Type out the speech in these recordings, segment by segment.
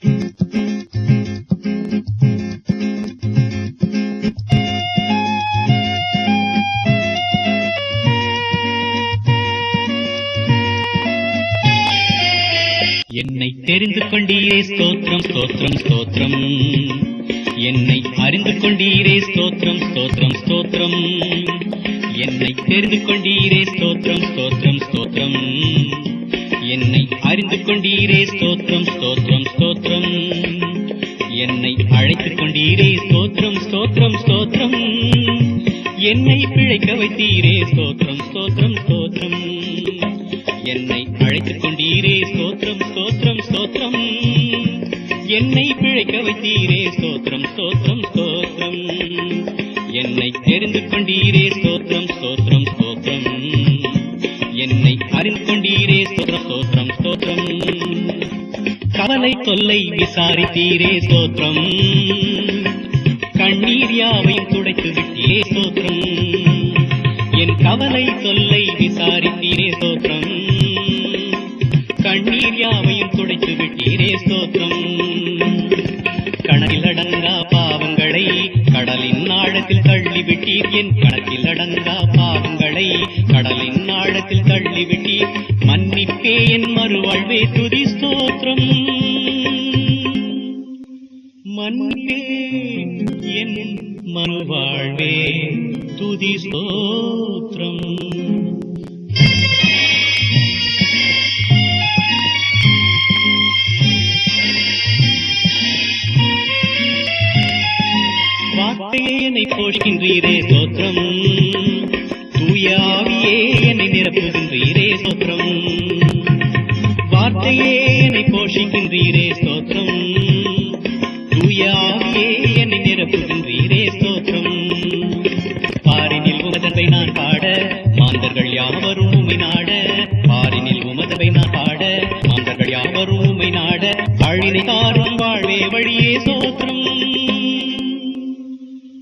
என்னை தெரிந்து கொண்டீரே ஸ்தோத்திரம் ஸ்தோத்ரம் ஸ்தோத்ரம் என்னை அறிந்து கொண்டீரே ஸ்தோத்திரம் ஸ்தோத்ரம் ஸ்தோத்திரம். என்னை தெரிந்து கொண்டீரே ஸ்தோத்திரம் ஸ்தோத்ரம் ஸ்தோத்திரம். என்னை அறிந்து கொண்டீரே ஸ்தோத்திரம் ஸ்தோத்ரம் ஸ்தோத்ரம் என்னை அழைத்துக் கொண்டீரே ஸ்தோத்ரம் ஸ்தோத்ரம் ஸ்தோத்ரம் என்னை பிழைக்க வைத்தீரே ஸ்தோத்ரம் ஸ்தோத்ரம் ஸ்தோத்ரம் என்னை அழைத்துக் கொண்டீரே ஸ்தோத்ரம் ஸ்தோத்ரம் ஸ்தோத்ரம் என்னை பிழைக்க வைத்தீரே ஸ்தோத்ரம் ஸ்தோத்ரம் ஸ்தோத்ரம் என்னை தெரிந்து கொண்டீரே ஸ்தோத்ரம் ஸ்தோத்ரம் ஸ்தோத்ரம் என்னை அறிந்து கொண்டீரே ஸ்தோத்ரம் ஸ்தோத்ரம் ஸ்தோத்ரம் கவலை தொல்லை விசாரித்தீரே ஸ்தோத்திரம். கண்ணீர் யாவையும் துடைத்து விட்டீரே ஸ்தோத்திரம். என் கவலை தொல்லை விசாரித்தீரே ஸ்தோத்திரம். கண்ணீர் யாவையும் துடைத்து விட்டீரே ஸ்தோத்திரம். கணக்கில் அடங்கா பாவங்களை கடலின் ஆழத்தில் தள்ளிவிட்டீர் என் கணக்கில் அடங்கா பாவங்களை கடலின் ஆழத்தில் தள்ளிவிட்டீர் உனக்கே என் மறுவாழ்வே துதி ஸ்தோத்திரம். மன்னே என் மறுவாழ்வே துதி ஸ்தோத்திரம். என்னை போடுகின்றீரே சோத்திரம் தூயாவியே என்னை நிரப்புகின்றீரே சோத்திரம் நிரப்புகின்றீரே ஸ்தோத்திரம். தூயாவியே என்னை நிரப்புகின்றீரே ஸ்தோத்திரம். பாரினில் உமதவை நான் பாட மாந்தர்கள் யாவரும் உமை நாட. பாரினில் உமதவை நான் பாட மாந்தர்கள் யாவரும் உமை நாட. அழினை தாரும் வாழ்வே வழியே ஸ்தோத்திரம்.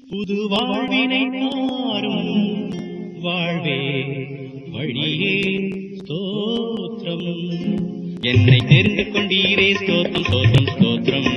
புது வாழ்வினை தாரும் வாழ்வே வழியே ஸ்தோத்திரம். என்னை தெரிந்து கொண்டீரே ஸ்தோத்திரம் ஸ்தோத்திரம் ஸ்தோத்திரம்.